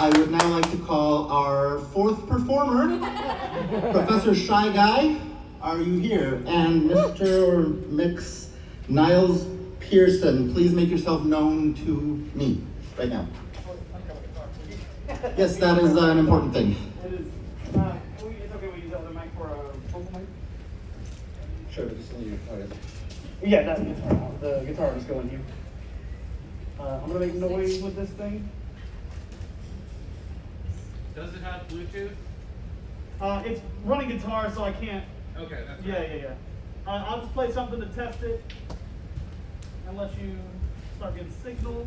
I would now like to call our fourth performer, Professor Shy Guy. Are you here? And Mr. Mix Niles Pearson, please make yourself known to me right now. Yes, that is uh, an important thing. It is. Uh, we, it's okay. We use the other mic for a vocal mic. Sure, just leave your Yeah, that guitar. The guitar is going here. Uh, I'm gonna make noise with this thing. Does it have Bluetooth? Uh, it's running guitar, so I can't. Okay, that's Yeah, yeah, yeah. Uh, I'll just play something to test it. Unless you start getting signal.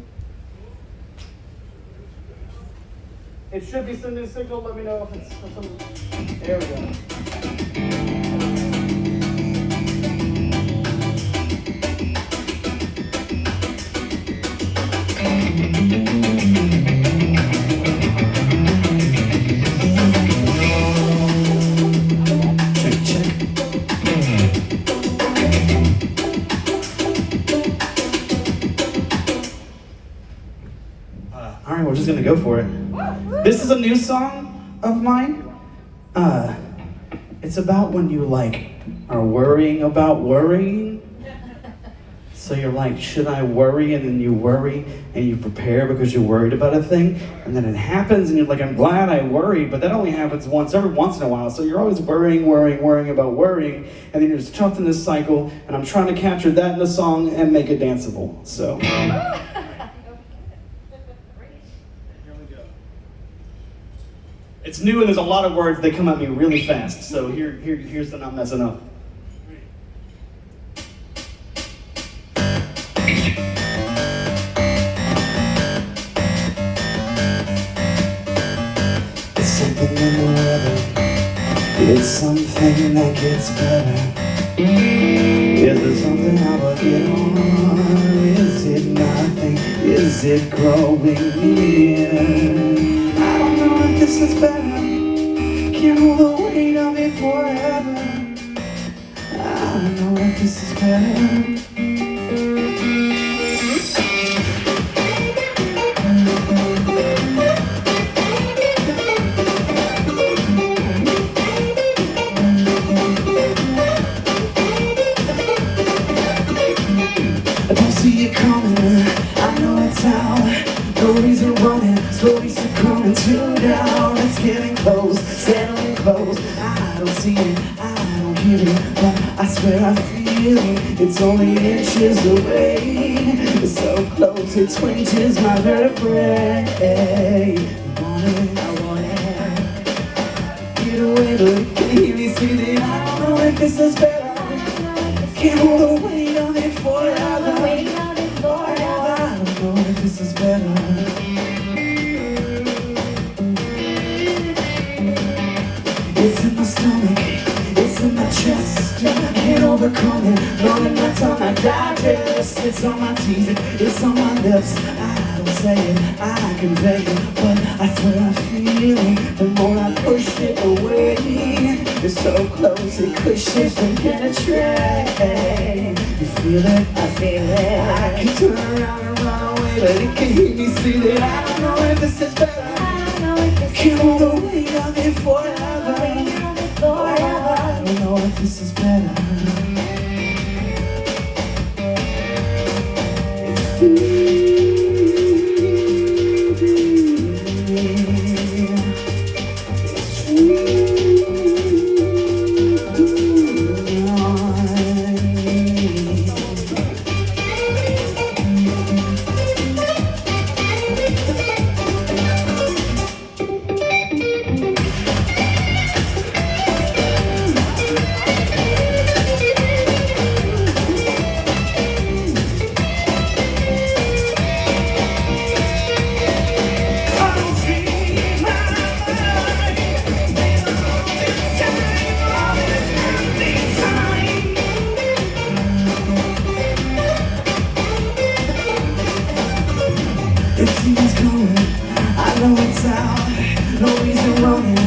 It should be sending signal. Let me know if it's some. There we go. Just gonna go for it. This is a new song of mine. Uh, it's about when you like are worrying about worrying. So you're like, should I worry? And then you worry and you prepare because you're worried about a thing. And then it happens and you're like, I'm glad I worried, but that only happens once every once in a while. So you're always worrying, worrying, worrying about worrying. And then you're just trapped in this cycle. And I'm trying to capture that in the song and make it danceable. So. Here we go. It's new and there's a lot of words that come at me really fast. So here, here, here's the not messing up. It's something in the weather. It's something that gets better. Is there something I will get on? Is it nothing? Is it growing near? This is better. Can't hold the weight of it forever. I don't know if this is better. I see it coming. I know it's out. No reason running, slowly succumbing to It's only inches away. It's so close, it twinges my vertebrae. I want it, I want it. Get away, it can me see that I don't know if this is better. Can't hold the weight of it. Forever. I don't know if this is better. It's in my stomach, it. Long enough on my digest. It's on my teeth, it's on my lips. I don't say it, I convey it, but I swear I feel it. The more I push it away, it's so close it cushions and penetrate. You feel it? I feel it. I can turn around and run away, but it can hear me see that I don't know if this is better. Can't know if hold the weight of it forever. I don't know if this is better. It seems coming, I know it's out. No reason running,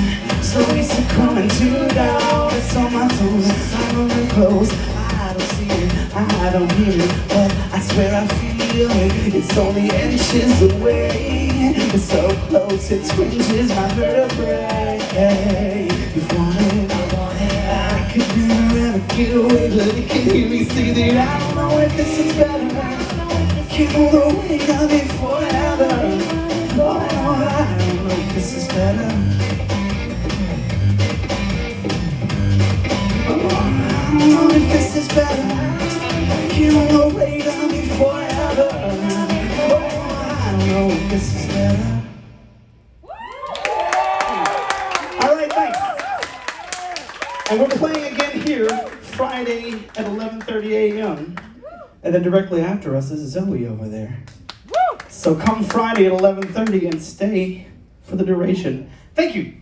slowly succumbing to doubt. It's on my toes, I'm running close. I don't see it, I don't hear it, but I swear I feel it. It's only inches away. It's so close, it twinges my vertebrae. You want it, I want it. I could never get away, but it can hear me say that I don't know if this is better. Can't hold the weight of forever. Oh, I this is better. I don't know if this is better. The forever. Oh, I don't know if this is better. All. And we're playing again here Friday at 11:30 a.m. And then directly after us is Zoe over there. So come Friday at 11:30 and stay for the duration. Thank you.